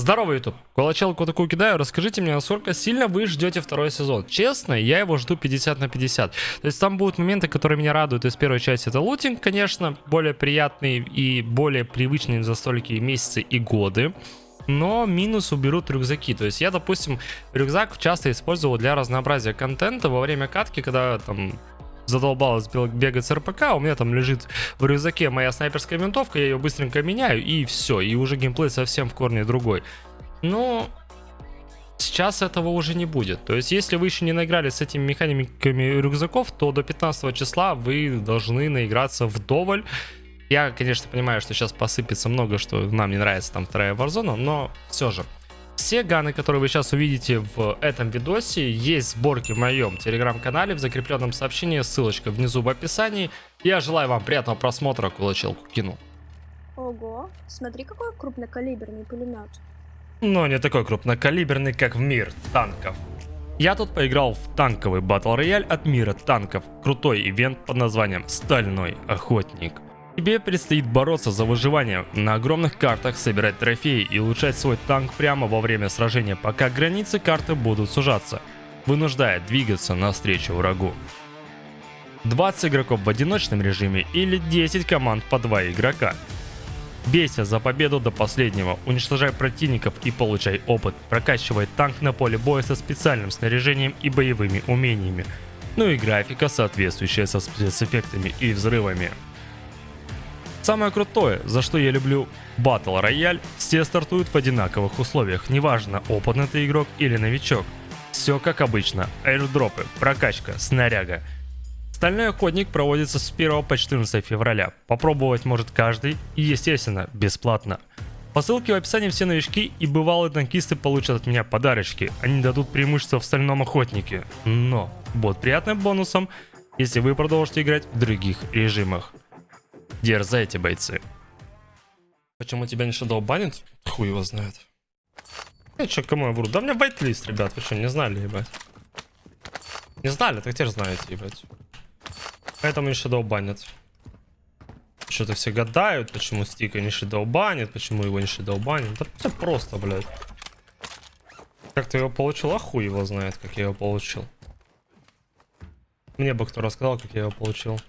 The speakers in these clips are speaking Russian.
Здорово, YouTube. Колочелку такую кидаю. Расскажите мне, насколько сильно вы ждете второй сезон. Честно, я его жду 50 на 50. То есть там будут моменты, которые меня радуют из первой части. Это лутинг, конечно, более приятный и более привычный за столькие месяцы и годы. Но минус уберут рюкзаки. То есть я, допустим, рюкзак часто использовал для разнообразия контента во время катки, когда там задолбалось бегать с РПК, у меня там лежит в рюкзаке моя снайперская винтовка, я ее быстренько меняю, и все, и уже геймплей совсем в корне другой. Но сейчас этого уже не будет. То есть, если вы еще не наиграли с этими механиками рюкзаков, то до 15 числа вы должны наиграться вдоволь. Я, конечно, понимаю, что сейчас посыпется много, что нам не нравится там вторая Warzone, но все же. Все ганы, которые вы сейчас увидите в этом видосе, есть сборки в моем телеграм-канале в закрепленном сообщении, ссылочка внизу в описании. Я желаю вам приятного просмотра, кулачелку кину. Ого, смотри какой крупнокалиберный пулемет. Но не такой крупнокалиберный, как в мир танков. Я тут поиграл в танковый батл рояль от мира танков, крутой ивент под названием «Стальной охотник». Тебе предстоит бороться за выживание на огромных картах, собирать трофеи и улучшать свой танк прямо во время сражения, пока границы карты будут сужаться, вынуждая двигаться навстречу врагу. 20 игроков в одиночном режиме или 10 команд по 2 игрока. Бейся за победу до последнего, уничтожай противников и получай опыт, прокачивай танк на поле боя со специальным снаряжением и боевыми умениями. Ну и графика, соответствующая со спецэффектами и взрывами. Самое крутое, за что я люблю Battle Royale, все стартуют в одинаковых условиях, неважно, опытный ты игрок или новичок. Все как обычно, аирдропы, прокачка, снаряга. Стальной охотник проводится с 1 по 14 февраля. Попробовать может каждый и, естественно, бесплатно. По ссылке в описании все новички и бывалые танкисты получат от меня подарочки. Они дадут преимущество в стальном охотнике. Но будет приятным бонусом, если вы продолжите играть в других режимах. Дерзайте, бойцы. Почему тебя не шадоу банит? Хуй его знает. Я чё, кому я вру? Да у меня байтлист, ребят. Вы что, не знали, ебать? Не знали, так теперь знаете, ебать. Поэтому не шадоу банят. Что-то все гадают, почему стика не шадоу банит, почему его не шадоу банит. Да все просто, блядь. Как ты его получил? А хуй его знает, как я его получил. Мне бы кто рассказал, как я его получил.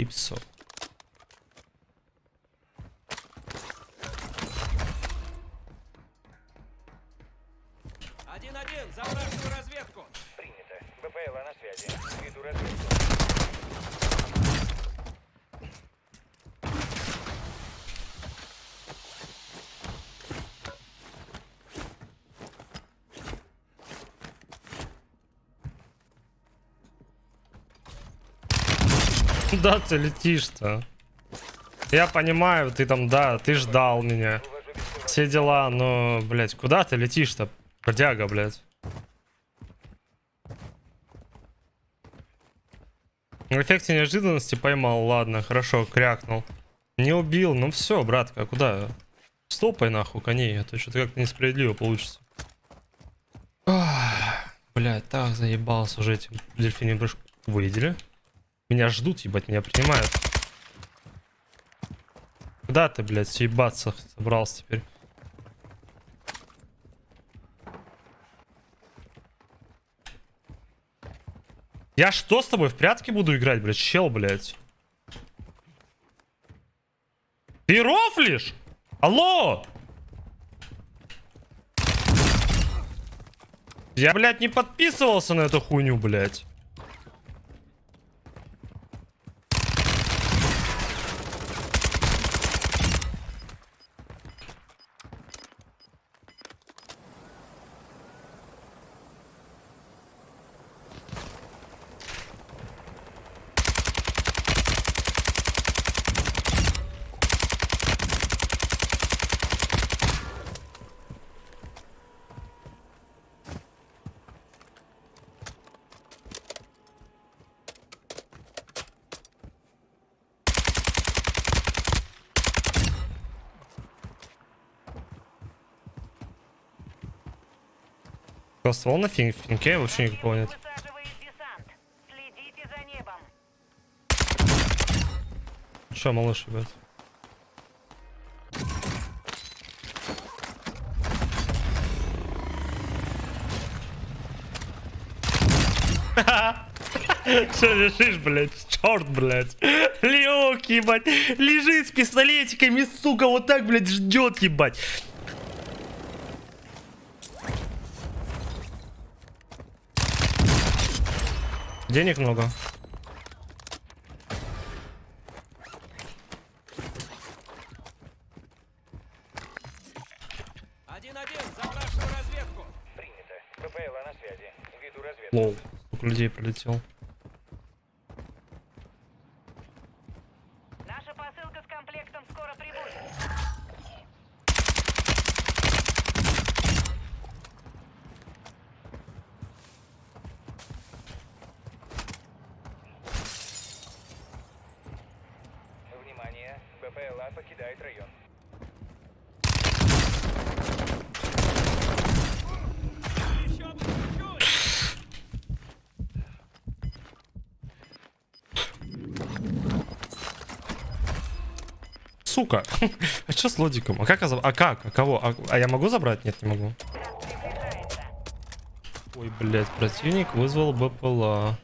Калипсо. Один-один, за вражескую разведку. Принято. БПЛА на связи. Веду разведку. Куда ты летишь-то? Я понимаю, ты там, да, ты ждал меня. Все дела, но, блядь, куда ты летишь-то? Бродяга, блядь. В эффекте неожиданности поймал, ладно, хорошо, крякнул. Не убил, ну все, братка, куда? Стопай нахуй коней, а то что-то как-то несправедливо получится. Блять, так заебался уже этим дельфинем прыжку. Выделили? Меня ждут, ебать, меня принимают. Куда ты, блядь, съебаться собрался теперь? Я что с тобой в прятки буду играть, блядь, чел, блядь? Ты рофлишь? Алло! Я, блядь, не подписывался на эту хуйню, блядь. Ствол на фин финке вообще никакого нет. Че, малыш, ребят? Че лежишь, блядь? Черт, блядь. Лег, ебать. Лежит с пистолетиками, сука, вот так, блядь, ждет, ебать. Денег много. Один-один, за вашу разведку. Принято. БПЛА на связи. Веду разведку. Лол. Сколько людей пролетел. БПЛА покидает район. Сука. А что с лодиком? А как? А как? А кого? А, а я могу забрать? Нет, не могу. Ой, блядь, противник вызвал БПЛА.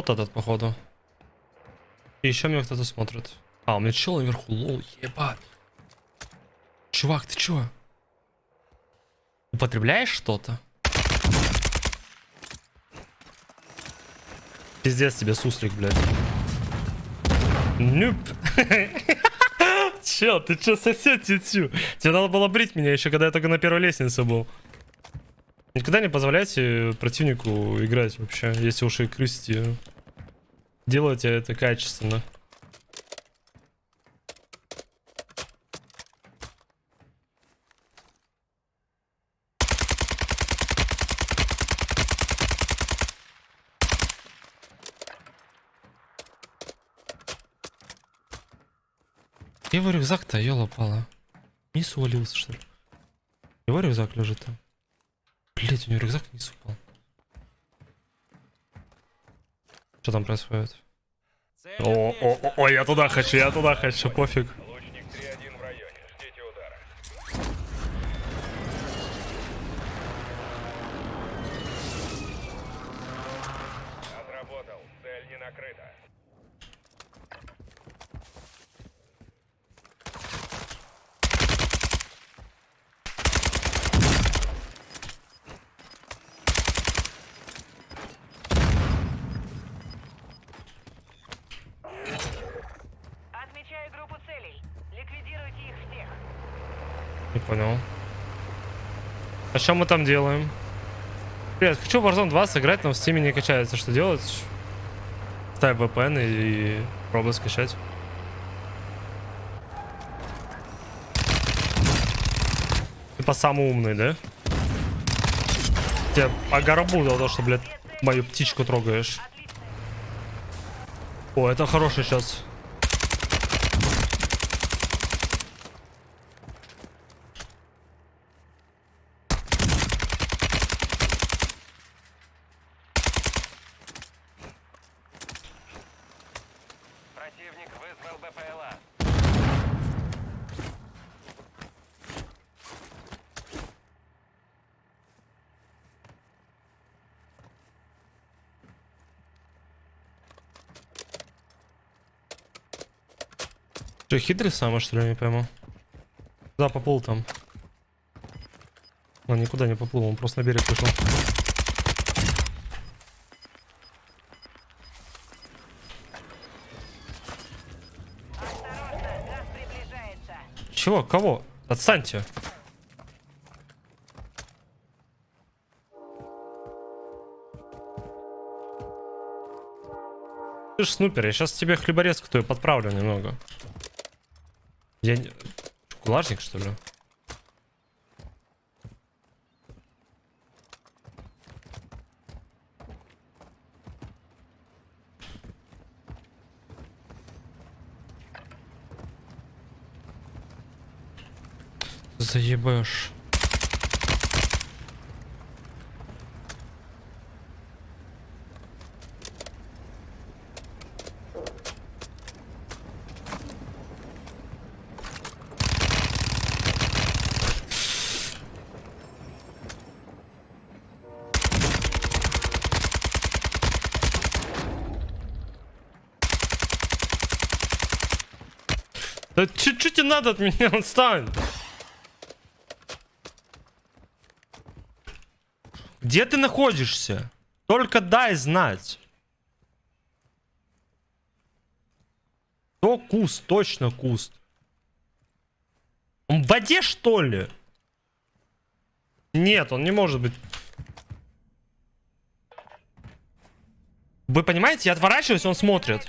Вот этот, походу. И еще меня кто-то смотрит. А, у меня чел наверху, лол, ебать. Чувак, ты чё? Употребляешь что-то? Пиздец тебе суслик, блядь. Нюп. Чел, ты чё, сосед тетю? Тебе надо было брить меня еще, когда я только на первой лестнице был. Никогда не позволяйте противнику играть вообще, если уж и крысите. Делайте это качественно. Его рюкзак-то, ёлопала? Вниз увалился, что ли? Его рюкзак лежит там. Блять, у него рюкзак вниз упал. Что там происходит? О, о, о, о, я туда хочу, я туда хочу, пофиг. Понял. А что мы там делаем? Привет, хочу в Warzone 2 сыграть, но в Steam не качается. Что делать? Ставь VPN и пробуй скачать. Типа самый умный, да? Тебе по горбу за то, что, блядь, мою птичку трогаешь. О, это хороший сейчас. Противник вызвал БПЛА. Че, хитрый самый, что ли, не пойму? Да, поплыл там. Он никуда не поплыл, он просто на берег вышел. Чего? Кого? Отстаньте. Ты ж снупер, я сейчас тебе хлеборезку твою подправлю немного. Я... Кулажник, что ли? Заебешь. Чуть-чуть и надо от меня отстань. Где ты находишься? Только дай знать. То куст, точно куст. Он в воде, что ли? Нет, он не может быть. Вы понимаете, я отворачиваюсь, он смотрит.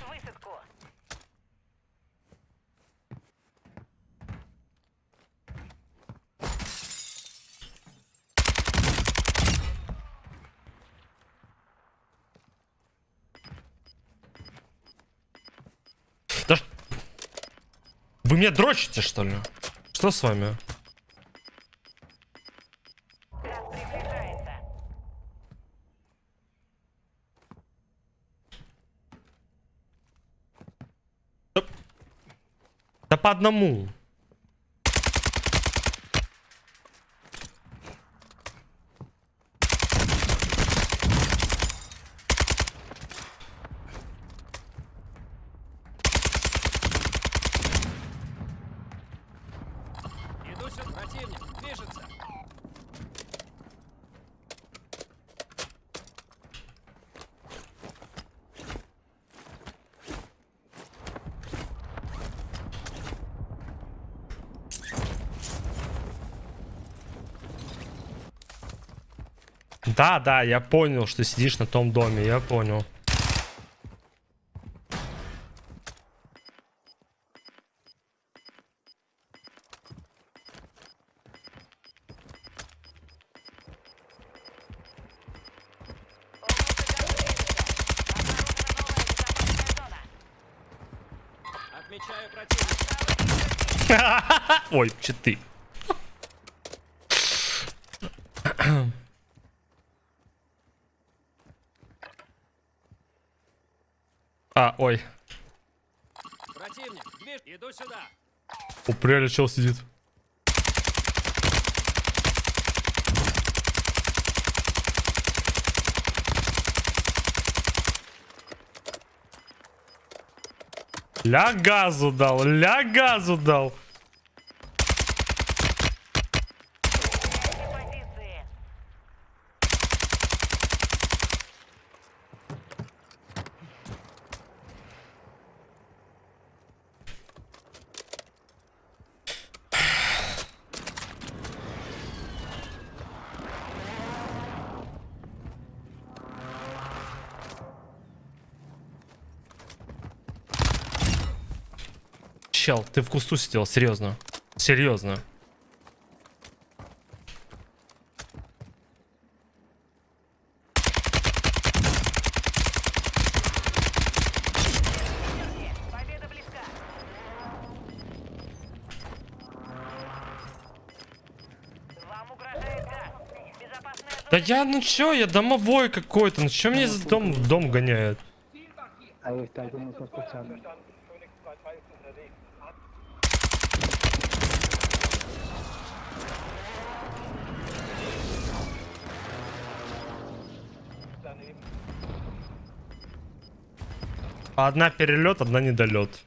Меня дрочите, что ли? Что с вами? Да по одному. Иду сюда, противник. Движется. Да, да, я понял, что сидишь на том доме, я понял. Ой, читы. А, ой. Противник. Движ. Иду сюда. У пряля чел сидит. Ля газу дал, ля газу дал. Чел, ты в кусту сидел, серьезно. Серьезно. Да я, ну чё, я домовой какой-то, ну чё мне из дом, в дом гоняет? Ahí Одна перелет, одна недолет.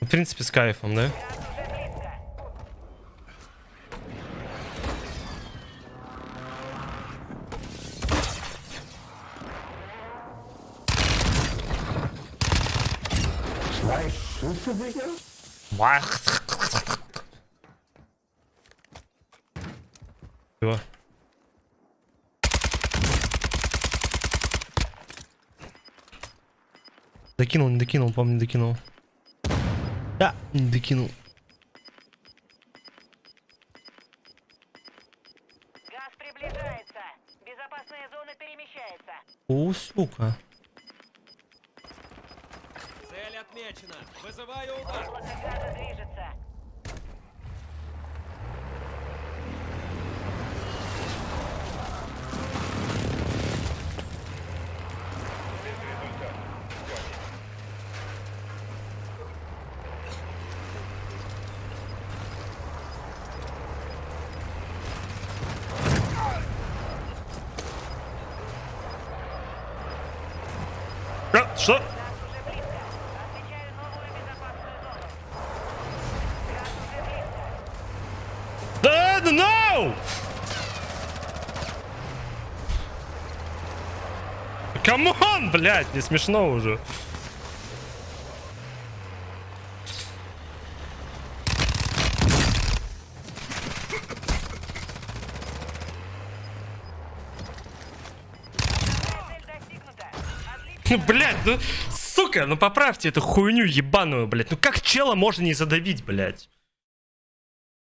В принципе, с кайфом, да? Газ уже Докинул, не докинул, помню, не докинул. Да, не докинул. Газ приближается. Безопасная зона перемещается. О, сука. Цель отмечена. Вызываю удар. Облако газа движется. А, что? Газ уже близко. Отмечаю новую безопасную зону. Газ уже близко. Да, да, no! Come on, блядь, не смешно уже. Отлично. Блядь, ну, сука, ну поправьте эту хуйню ебаную, блядь. Ну как чела можно не задавить, блядь?